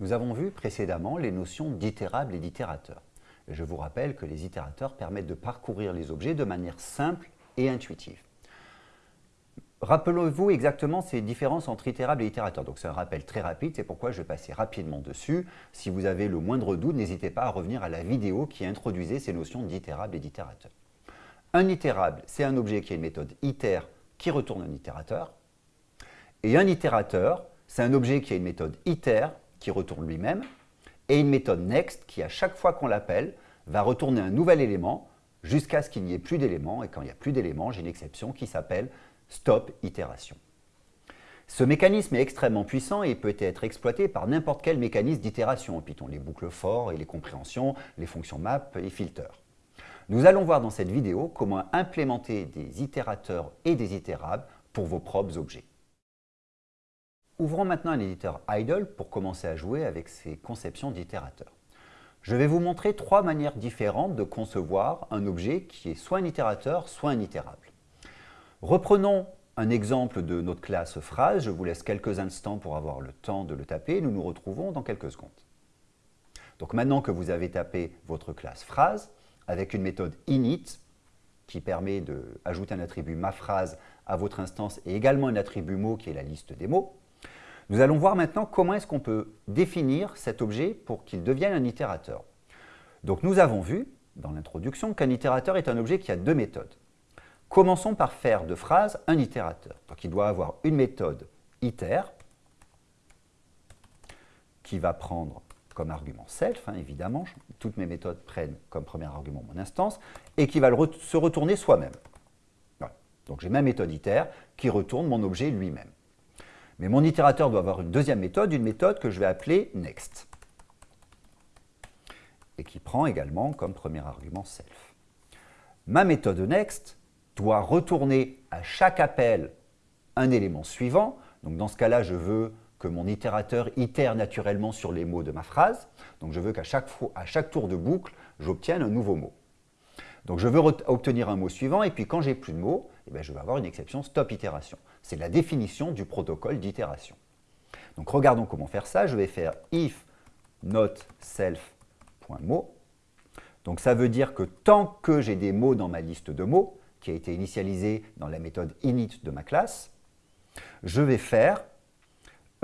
Nous avons vu précédemment les notions d'itérable et d'itérateur. Je vous rappelle que les itérateurs permettent de parcourir les objets de manière simple et intuitive. Rappelez-vous exactement ces différences entre itérable et itérateur. Donc c'est un rappel très rapide, c'est pourquoi je vais passer rapidement dessus. Si vous avez le moindre doute, n'hésitez pas à revenir à la vidéo qui introduisait ces notions d'itérable et d'itérateur. Un itérable, c'est un objet qui a une méthode iter qui retourne un itérateur. Et un itérateur, c'est un objet qui a une méthode iter qui retourne lui-même, et une méthode next qui, à chaque fois qu'on l'appelle, va retourner un nouvel élément jusqu'à ce qu'il n'y ait plus d'éléments, et quand il n'y a plus d'éléments, j'ai une exception qui s'appelle stop itération. Ce mécanisme est extrêmement puissant et peut être exploité par n'importe quel mécanisme d'itération en Python, les boucles for et les compréhensions, les fonctions map et filter. Nous allons voir dans cette vidéo comment implémenter des itérateurs et des itérables pour vos propres objets. Ouvrons maintenant un éditeur idle pour commencer à jouer avec ces conceptions d'itérateurs. Je vais vous montrer trois manières différentes de concevoir un objet qui est soit un itérateur, soit un itérable. Reprenons un exemple de notre classe phrase. Je vous laisse quelques instants pour avoir le temps de le taper. Nous nous retrouvons dans quelques secondes. Donc maintenant que vous avez tapé votre classe phrase, avec une méthode init qui permet d'ajouter un attribut ma phrase à votre instance et également un attribut mot qui est la liste des mots, nous allons voir maintenant comment est-ce qu'on peut définir cet objet pour qu'il devienne un itérateur. Donc nous avons vu dans l'introduction qu'un itérateur est un objet qui a deux méthodes. Commençons par faire de phrase un itérateur. Donc il doit avoir une méthode iter qui va prendre comme argument self, hein, évidemment, toutes mes méthodes prennent comme premier argument mon instance, et qui va se retourner soi-même. Donc j'ai ma méthode iter qui retourne mon objet lui-même. Mais mon itérateur doit avoir une deuxième méthode, une méthode que je vais appeler next, et qui prend également comme premier argument self. Ma méthode next doit retourner à chaque appel un élément suivant. Donc dans ce cas-là, je veux que mon itérateur itère naturellement sur les mots de ma phrase. Donc je veux qu'à chaque, tour de boucle, j'obtienne un nouveau mot. Donc je veux obtenir un mot suivant, et puis quand j'ai plus de mots, eh je vais avoir une exception stop itération. C'est la définition du protocole d'itération. Donc regardons comment faire ça. Je vais faire if not self.mot. Donc ça veut dire que tant que j'ai des mots dans ma liste de mots, qui a été initialisée dans la méthode init de ma classe, je vais faire,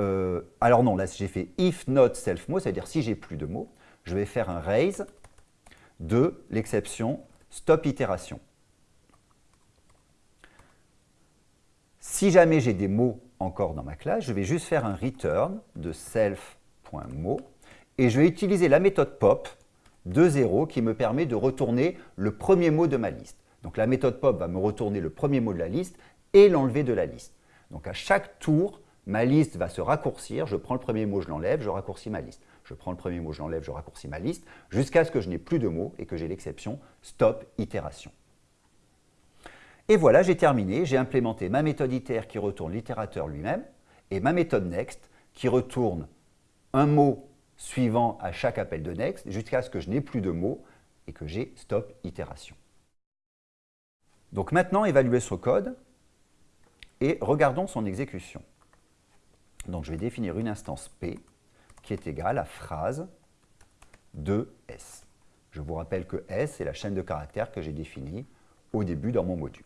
euh, alors non, là j'ai fait if not self-mot, c'est-à-dire si j'ai plus de mots, je vais faire un raise de l'exception stop itération. Si jamais j'ai des mots encore dans ma classe, je vais juste faire un return de self.mot et je vais utiliser la méthode pop de 0 qui me permet de retourner le premier mot de ma liste. Donc la méthode pop va me retourner le premier mot de la liste et l'enlever de la liste. Donc à chaque tour, ma liste va se raccourcir, je prends le premier mot, je l'enlève, je raccourcis ma liste. Je prends le premier mot, je l'enlève, je raccourcis ma liste, jusqu'à ce que je n'ai plus de mots et que j'ai l'exception stop itération. Et voilà, j'ai terminé, j'ai implémenté ma méthode iter qui retourne l'itérateur lui-même et ma méthode next qui retourne un mot suivant à chaque appel de next jusqu'à ce que je n'ai plus de mots et que j'ai stop itération. Donc maintenant, évaluer ce code et regardons son exécution. Donc je vais définir une instance P qui est égale à phrase de S. Je vous rappelle que S est la chaîne de caractères que j'ai définie au début dans mon module.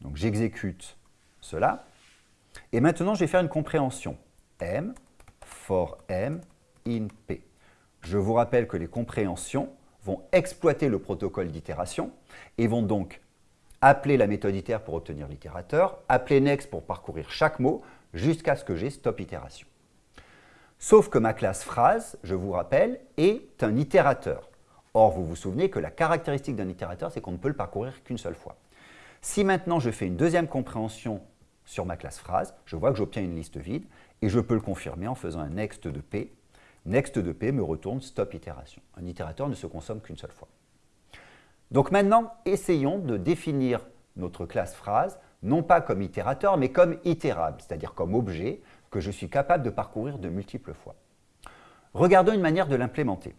Donc j'exécute cela. Et maintenant, je vais faire une compréhension. M for M in P. Je vous rappelle que les compréhensions vont exploiter le protocole d'itération et vont donc appeler la méthode iter pour obtenir l'itérateur, appeler next pour parcourir chaque mot jusqu'à ce que j'ai stop itération. Sauf que ma classe phrase, je vous rappelle, est un itérateur. Or, vous vous souvenez que la caractéristique d'un itérateur, c'est qu'on ne peut le parcourir qu'une seule fois. Si maintenant je fais une deuxième compréhension sur ma classe phrase, je vois que j'obtiens une liste vide et je peux le confirmer en faisant un next de p. Next de p me retourne stop itération. Un itérateur ne se consomme qu'une seule fois. Donc maintenant, essayons de définir notre classe phrase, non pas comme itérateur, mais comme itérable, c'est-à-dire comme objet que je suis capable de parcourir de multiples fois. Regardons une manière de l'implémenter.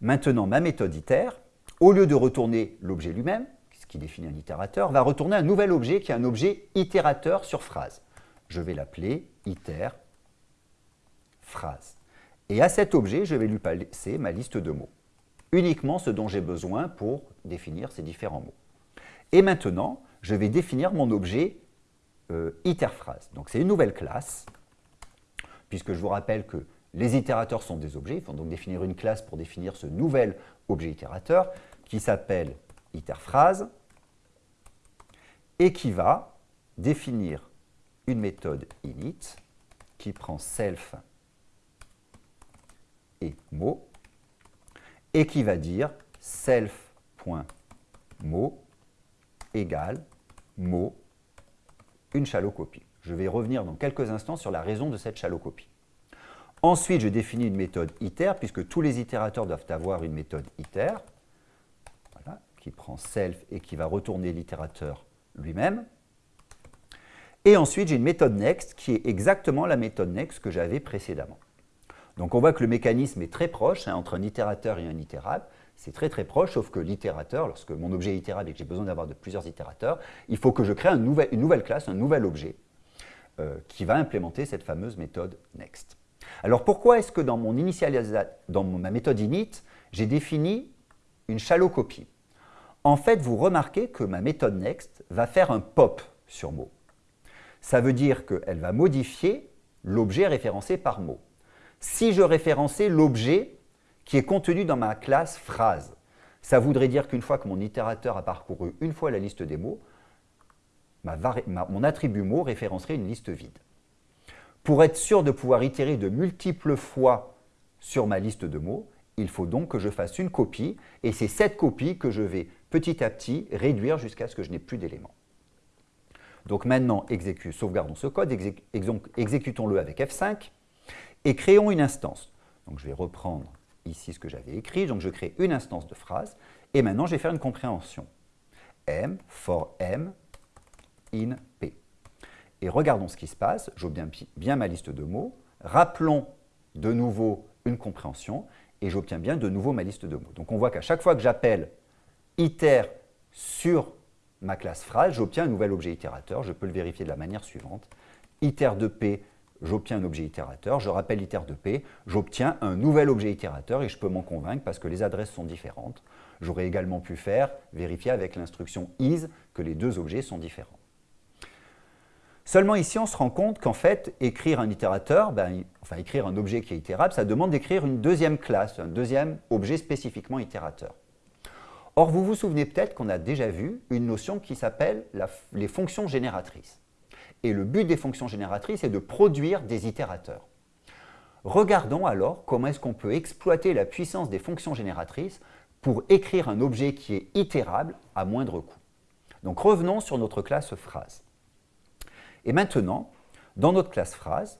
Maintenant, ma méthode iter, au lieu de retourner l'objet lui-même, qui définit un itérateur, va retourner un nouvel objet qui est un objet itérateur sur phrase. Je vais l'appeler iter phrase. Et à cet objet, je vais lui passer ma liste de mots. Uniquement ce dont j'ai besoin pour définir ces différents mots. Et maintenant, je vais définir mon objet euh, iterphrase. Donc c'est une nouvelle classe, puisque je vous rappelle que les itérateurs sont des objets. Il faut donc définir une classe pour définir ce nouvel objet itérateur qui s'appelle iterphrase et qui va définir une méthode init qui prend self et mot et qui va dire self.mot égale mot une shallow copie. Je vais revenir dans quelques instants sur la raison de cette shallow copie. Ensuite, je définis une méthode iter, puisque tous les itérateurs doivent avoir une méthode iter, qui prend self et qui va retourner l'itérateur lui-même. Et ensuite, j'ai une méthode next qui est exactement la méthode next que j'avais précédemment. Donc on voit que le mécanisme est très proche hein, entre un itérateur et un itérable. C'est très très proche, sauf que l'itérateur, lorsque mon objet est itérable et que j'ai besoin d'avoir de plusieurs itérateurs, il faut que je crée une nouvelle classe, un nouvel objet euh, qui va implémenter cette fameuse méthode next. Alors pourquoi est-ce que dans, mon dans ma méthode init, j'ai défini une shallow copie En fait, vous remarquez que ma méthode next va faire un pop sur mot. Ça veut dire qu'elle va modifier l'objet référencé par mot. Si je référençais l'objet qui est contenu dans ma classe phrase, ça voudrait dire qu'une fois que mon itérateur a parcouru une fois la liste des mots, mon attribut mot référencerait une liste vide. Pour être sûr de pouvoir itérer de multiples fois sur ma liste de mots, il faut donc que je fasse une copie, et c'est cette copie que je vais petit à petit réduire jusqu'à ce que je n'ai plus d'éléments. Donc maintenant, sauvegardons ce code, exécutons-le avec F5, et créons une instance. Donc je vais reprendre ici ce que j'avais écrit, donc je crée une instance de phrase, et maintenant je vais faire une compréhension. M for M in P. Et regardons ce qui se passe. J'obtiens bien ma liste de mots. Rappelons de nouveau une compréhension et j'obtiens bien de nouveau ma liste de mots. Donc on voit qu'à chaque fois que j'appelle iter sur ma classe phrase, j'obtiens un nouvel objet itérateur. Je peux le vérifier de la manière suivante. iter de p, j'obtiens un objet itérateur. Je rappelle iter de p, j'obtiens un nouvel objet itérateur et je peux m'en convaincre parce que les adresses sont différentes. J'aurais également pu faire vérifier avec l'instruction is que les deux objets sont différents. Seulement ici, on se rend compte qu'en fait, écrire un itérateur, ben, enfin écrire un objet qui est itérable, ça demande d'écrire une deuxième classe, un deuxième objet spécifiquement itérateur. Or, vous vous souvenez peut-être qu'on a déjà vu une notion qui s'appelle les fonctions génératrices. Et le but des fonctions génératrices est de produire des itérateurs. Regardons alors comment est-ce qu'on peut exploiter la puissance des fonctions génératrices pour écrire un objet qui est itérable à moindre coût. Donc revenons sur notre classe phrase. Et maintenant, dans notre classe phrase,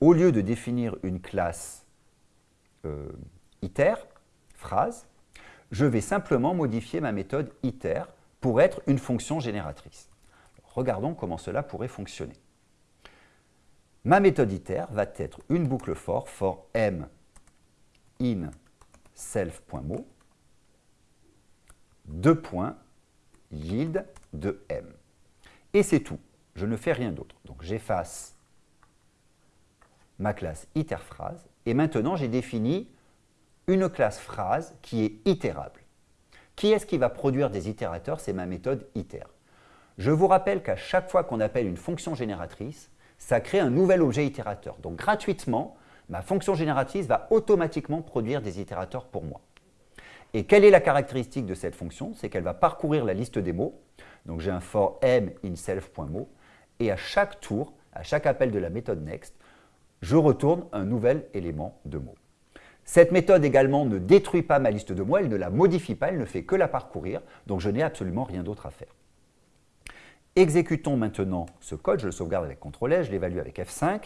au lieu de définir une classe euh, iter, phrase, je vais simplement modifier ma méthode iter pour être une fonction génératrice. Regardons comment cela pourrait fonctionner. Ma méthode iter va être une boucle for for m in self.mo, deux points, yield de m. Et c'est tout je ne fais rien d'autre. Donc j'efface ma classe iterphrase et maintenant j'ai défini une classe phrase qui est itérable. Qui est-ce qui va produire des itérateurs? C'est ma méthode iter. Je vous rappelle qu'à chaque fois qu'on appelle une fonction génératrice, ça crée un nouvel objet itérateur. Donc gratuitement, ma fonction génératrice va automatiquement produire des itérateurs pour moi. Et quelle est la caractéristique de cette fonction? C'est qu'elle va parcourir la liste des mots. Donc j'ai un for m in self.mot et à chaque tour, à chaque appel de la méthode next, je retourne un nouvel élément de mot. Cette méthode également ne détruit pas ma liste de mots, elle ne la modifie pas, elle ne fait que la parcourir, donc je n'ai absolument rien d'autre à faire. Exécutons maintenant ce code, je le sauvegarde avec CTRL S, je l'évalue avec F5,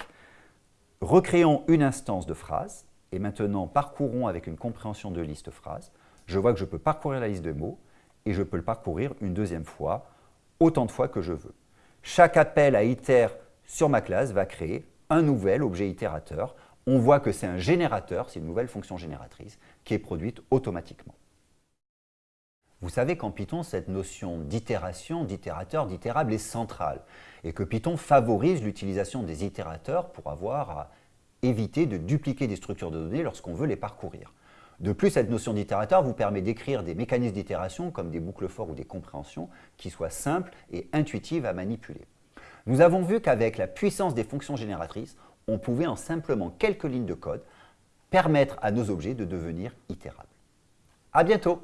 recréons une instance de phrase, et maintenant parcourons avec une compréhension de liste phrase. Je vois que je peux parcourir la liste de mots, et je peux le parcourir une deuxième fois, autant de fois que je veux. Chaque appel à iter sur ma classe va créer un nouvel objet itérateur. On voit que c'est un générateur, c'est une nouvelle fonction génératrice qui est produite automatiquement. Vous savez qu'en Python, cette notion d'itération, d'itérateur, d'itérable est centrale et que Python favorise l'utilisation des itérateurs pour avoir à éviter de dupliquer des structures de données lorsqu'on veut les parcourir. De plus, cette notion d'itérateur vous permet d'écrire des mécanismes d'itération comme des boucles forts ou des compréhensions qui soient simples et intuitives à manipuler. Nous avons vu qu'avec la puissance des fonctions génératrices, on pouvait en simplement quelques lignes de code permettre à nos objets de devenir itérables. À bientôt